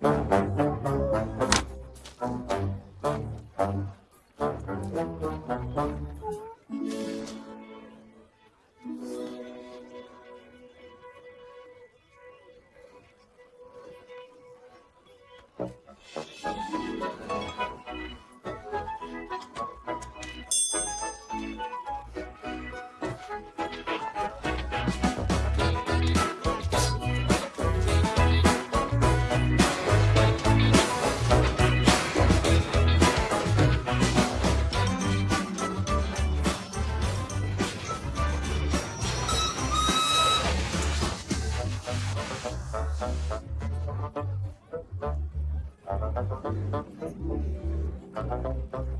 Bye.